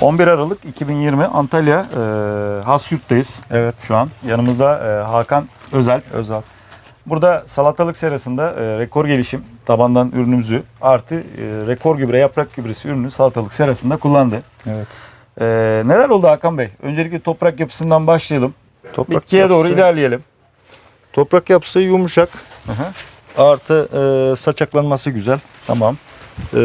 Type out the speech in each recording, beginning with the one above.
11 Aralık 2020 Antalya e, Hasyurt'tayız Evet. şu an. Yanımızda e, Hakan Özel. Özel. Burada salatalık serasında e, rekor gelişim tabandan ürünümüzü artı e, rekor gübre yaprak gübresi ürünü salatalık serasında kullandı. Evet. E, neler oldu Hakan Bey? Öncelikle toprak yapısından başlayalım. Toprak Bitkiye doğru yapısı- ilerleyelim. Toprak yapısı yumuşak. Hı hı. Artı e, saçaklanması güzel. Tamam. E,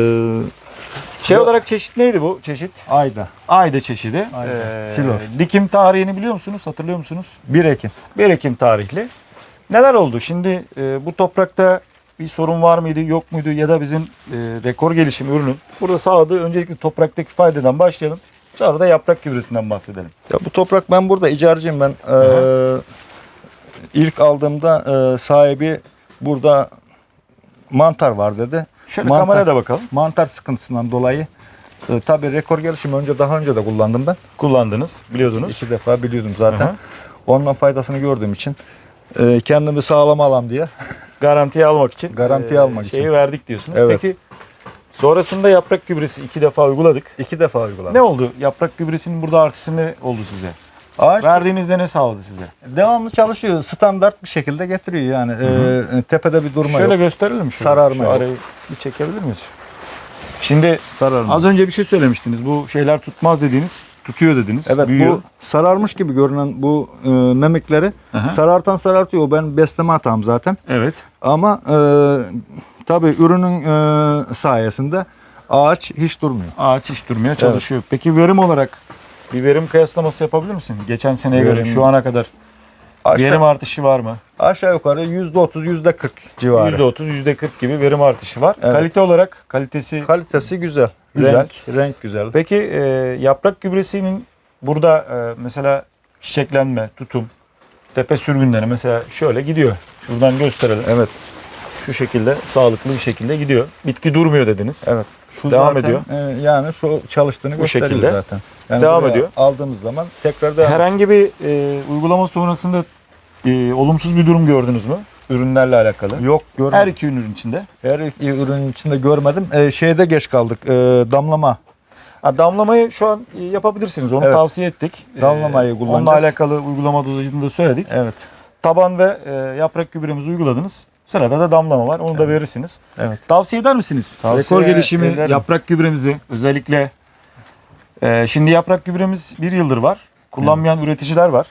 Şey Yo- olarak çeşit neydi bu çeşit? ayda. Ayda çeşidi. Ayda. Ee, Silor. Dikim tarihini biliyor musunuz? Hatırlıyor musunuz? 1 Ekim. 1 Ekim tarihli. Neler oldu? Şimdi e, bu toprakta bir sorun var mıydı, yok muydu ya da bizim e, rekor gelişim ürünün burada sağladığı öncelikle topraktaki faydadan başlayalım. Sonra da yaprak gübresinden bahsedelim. Ya bu toprak ben burada icarcıyım ben. E, ilk aldığımda e, sahibi burada mantar var dedi. Şöyle Mantar. kameraya da bakalım. Mantar sıkıntısından dolayı e, tabii rekor gelişimi önce daha önce de kullandım ben. Kullandınız, biliyordunuz. İki defa biliyordum zaten. Hı hı. Ondan faydasını gördüğüm için e, kendimi sağlam alam diye. Garantiye almak için. Garantiye e, almak şeyi için. verdik diyorsunuz. Evet. Peki sonrasında yaprak gübresi iki defa uyguladık. iki defa uyguladım. Ne oldu? Yaprak gübresinin burada artısı ne oldu size? Ağaç Verdiğinizde ne sağladı size? devamlı çalışıyor. Standart bir şekilde getiriyor yani. E, tepede bir durma Şöyle yok. gösterelim şöyle. Sararma Şu yok. arayı bir çekebilir miyiz? Şimdi Sararma. az önce bir şey söylemiştiniz. Bu şeyler tutmaz dediniz. Tutuyor dediniz. Evet büyüyor. bu sararmış gibi görünen bu e, memikleri Aha. sarartan sarartıyor. Ben besleme hatam zaten. Evet. Ama e, tabii ürünün e, sayesinde ağaç hiç durmuyor. Ağaç hiç durmuyor, çalışıyor. Peki verim olarak bir verim kıyaslaması yapabilir misin? Geçen seneye göre Verim- şu ana kadar Aşağı, verim artışı var mı? aşağı yukarı %30 %40 civarı. %30, %40 gibi verim artışı var. Evet. Kalite olarak kalitesi Kalitesi güzel. Güzel. Renk, renk güzel. Peki e, yaprak gübresinin burada e, mesela çiçeklenme, tutum, tepe sürgünleri mesela şöyle gidiyor. Şuradan gösterelim. Evet. Şu şekilde sağlıklı bir şekilde gidiyor. Bitki durmuyor dediniz. Evet. Şu Devam zaten, ediyor. e, yani şu çalıştığını Bu şekilde. zaten. Yani Devam ediyor. Aldığımız zaman tekrar devam Herhangi bir e, uygulama sonrasında e, olumsuz bir durum gördünüz mü? Ürünlerle alakalı. Yok görmedim. Her Her, iki ürün içinde. iki ürünün içinde görmedim. E, şeyde geç kaldık. E, damlama. Ha, damlamayı şu an e, yapabilirsiniz. Onu Evet. tavsiye ettik. E, Damlamayı Onunla kullanacağız. alakalı uygulama dozajını da söyledik. Evet. Taban ve e, yaprak gübremizi uyguladınız. Sırada da damlama var. Onu da verirsiniz. Evet. Tavsiye eder misiniz? Tavsiye Rekor gelişimi, ederim. yaprak gübremizi özellikle e, şimdi yaprak gübremiz bir yıldır var. Kullanmayan üreticiler var.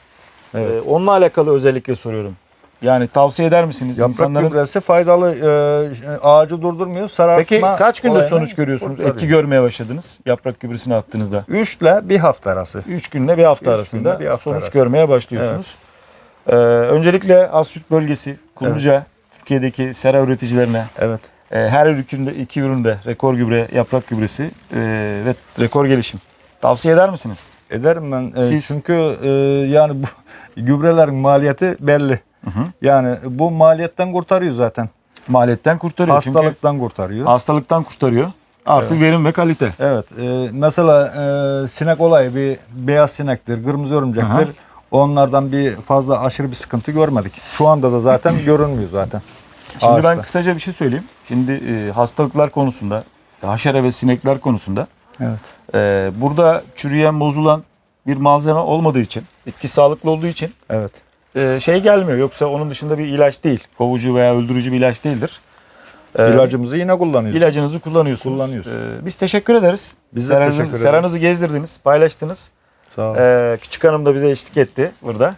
Evet. E, onunla alakalı özellikle soruyorum. Yani tavsiye eder misiniz Yaprak insanların? gübresi faydalı. E, ağacı durdurmuyor. Sarartma Peki kaç günde sonuç görüyorsunuz? kurtarıyor. Etki görmeye başladınız yaprak gübresini attığınızda. 3 ile bir hafta arası. 3 günle bir hafta Üç arasında bir hafta sonuç arası. görmeye başlıyorsunuz. Ee, öncelikle Asyurt bölgesi, Kumluca, Türkiye'deki sera üreticilerine Evet. e, her üründe iki üründe rekor gübre, yaprak gübresi e, ve rekor gelişim. Tavsiye eder misiniz? Ederim ben. E, Siz- Çünkü e, yani bu gübrelerin maliyeti belli. Hı hı. Yani bu maliyetten kurtarıyor zaten. Maliyetten kurtarıyor. Çünkü Hastalıktan kurtarıyor. hastalıktan kurtarıyor. Artı verim ve kalite. Evet. e, mesela e, sinek olayı bir beyaz sinektir, kırmızı örümcektir. Aha. Onlardan bir fazla aşırı bir sıkıntı görmedik. Şu anda da zaten görünmüyor zaten. Şimdi ben Ağaçta. kısaca bir şey söyleyeyim. Şimdi e, hastalıklar konusunda, haşere ve sinekler konusunda Evet. e, burada çürüyen, bozulan bir malzeme olmadığı için, bitki sağlıklı olduğu için Evet. e, şey gelmiyor. Yoksa onun dışında bir ilaç değil. Kovucu veya öldürücü bir ilaç değildir. E, İlacımızı yine kullanıyoruz. İlacınızı kullanıyorsunuz. Kullanıyoruz. E, biz teşekkür ederiz. Biz de Seranızı- teşekkür ederiz. Seranızı gezdirdiniz, paylaştınız. Sağ olun. E, küçük hanım da bize eşlik etti burada.